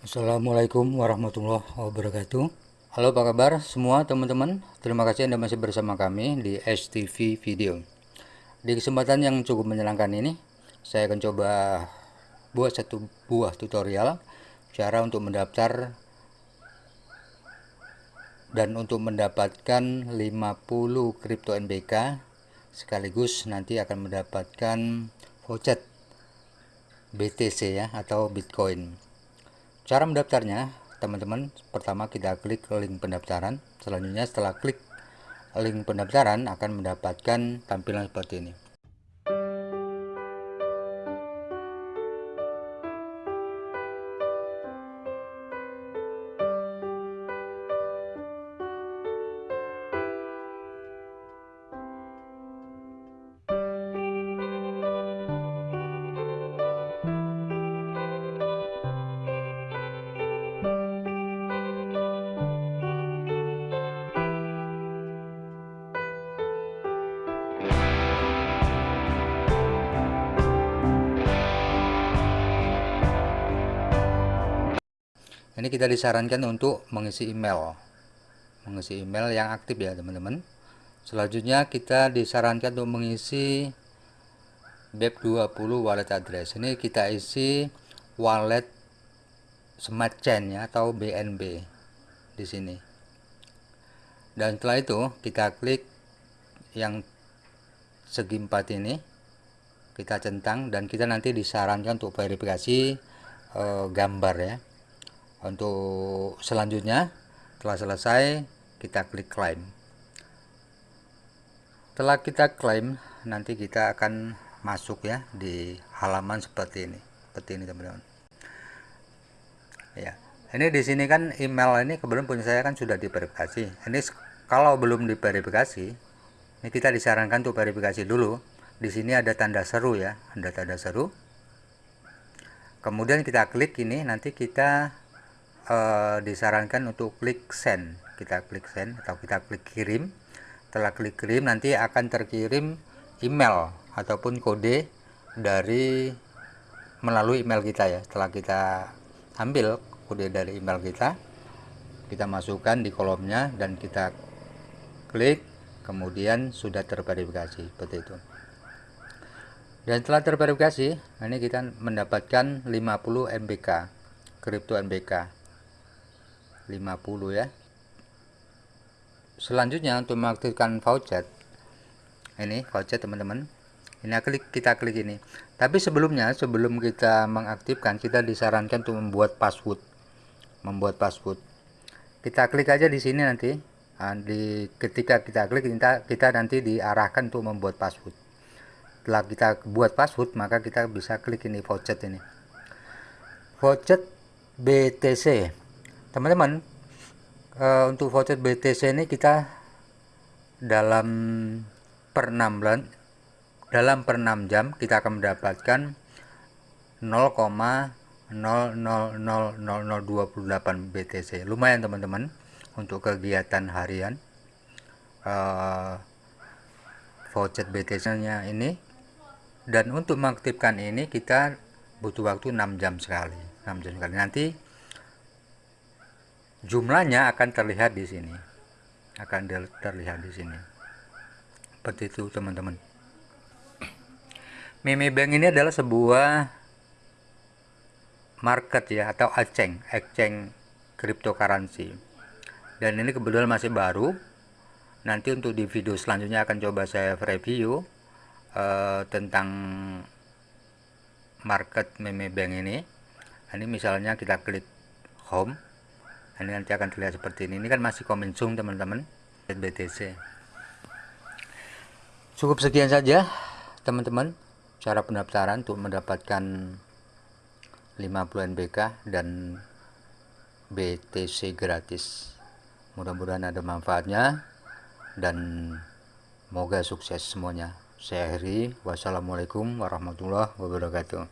Assalamualaikum warahmatullahi wabarakatuh. Halo apa kabar semua teman-teman? Terima kasih Anda masih bersama kami di STV Video. Di kesempatan yang cukup menyenangkan ini Saya akan coba buat satu buah tutorial Cara untuk mendaftar Dan untuk mendapatkan 50 kripto NBK Sekaligus nanti akan mendapatkan voucher BTC ya atau Bitcoin. Cara mendaftarnya, teman-teman, pertama kita klik link pendaftaran. Selanjutnya setelah klik link pendaftaran akan mendapatkan tampilan seperti ini. Ini kita disarankan untuk mengisi email. Mengisi email yang aktif ya teman-teman. Selanjutnya kita disarankan untuk mengisi BEP20 wallet address. Ini kita isi wallet smart chain ya atau BNB di sini. Dan setelah itu kita klik yang segi empat ini kita centang dan kita nanti disarankan untuk verifikasi e, gambar ya untuk selanjutnya telah selesai kita klik claim setelah kita klaim nanti kita akan masuk ya di halaman seperti ini. Seperti ini teman-teman. Ya. Ini di sini kan email ini kebetulan punya saya kan sudah diverifikasi. Ini kalau belum diverifikasi ini kita disarankan untuk verifikasi dulu. Di sini ada tanda seru ya ada tanda seru. Kemudian kita klik ini nanti kita uh, disarankan untuk klik send. Kita klik send atau kita klik kirim. Setelah klik kirim nanti akan terkirim email ataupun kode dari melalui email kita ya. Setelah kita ambil kode dari email kita kita masukkan di kolomnya dan kita klik kemudian sudah terverifikasi. Seperti itu. Dan setelah terverifikasi ini kita mendapatkan 50 MBK kripto MBK 50 ya. Selanjutnya untuk mengaktifkan voucher. Ini voucher teman-teman. Ini klik kita klik ini. Tapi sebelumnya sebelum kita mengaktifkan kita disarankan untuk membuat password. Membuat password. Kita klik aja di sini nanti. Di ketika kita klik kita, kita nanti diarahkan untuk membuat password. Setelah kita buat password maka kita bisa klik ini voucher ini. Voucher BTC teman-teman uh, untuk voucher BTC ini kita dalam per 6 bulan dalam per 6 jam kita akan mendapatkan 0,000028 BTC lumayan teman-teman untuk kegiatan harian uh, voucher BTC nya ini. Dan untuk mengaktifkan ini kita butuh waktu 6 jam sekali 6 jam sekali. Nanti jumlahnya akan terlihat di sini. Akan terlihat di sini. Seperti itu teman-teman. Mimi Bank ini adalah sebuah market ya atau exchange exchange cryptocurrency. Dan ini kebetulan masih baru. Nanti untuk di video selanjutnya akan coba saya review uh, tentang market meme bank ini. Ini misalnya kita klik home ini nanti akan terlihat seperti ini. Ini kan masih zoom teman-teman. BTC cukup sekian saja teman-teman cara pendaftaran untuk mendapatkan 50 NBK dan BTC gratis. Mudah-mudahan ada manfaatnya dan semoga sukses semuanya. Saya akhiri. Wassalamualaikum warahmatullahi wabarakatuh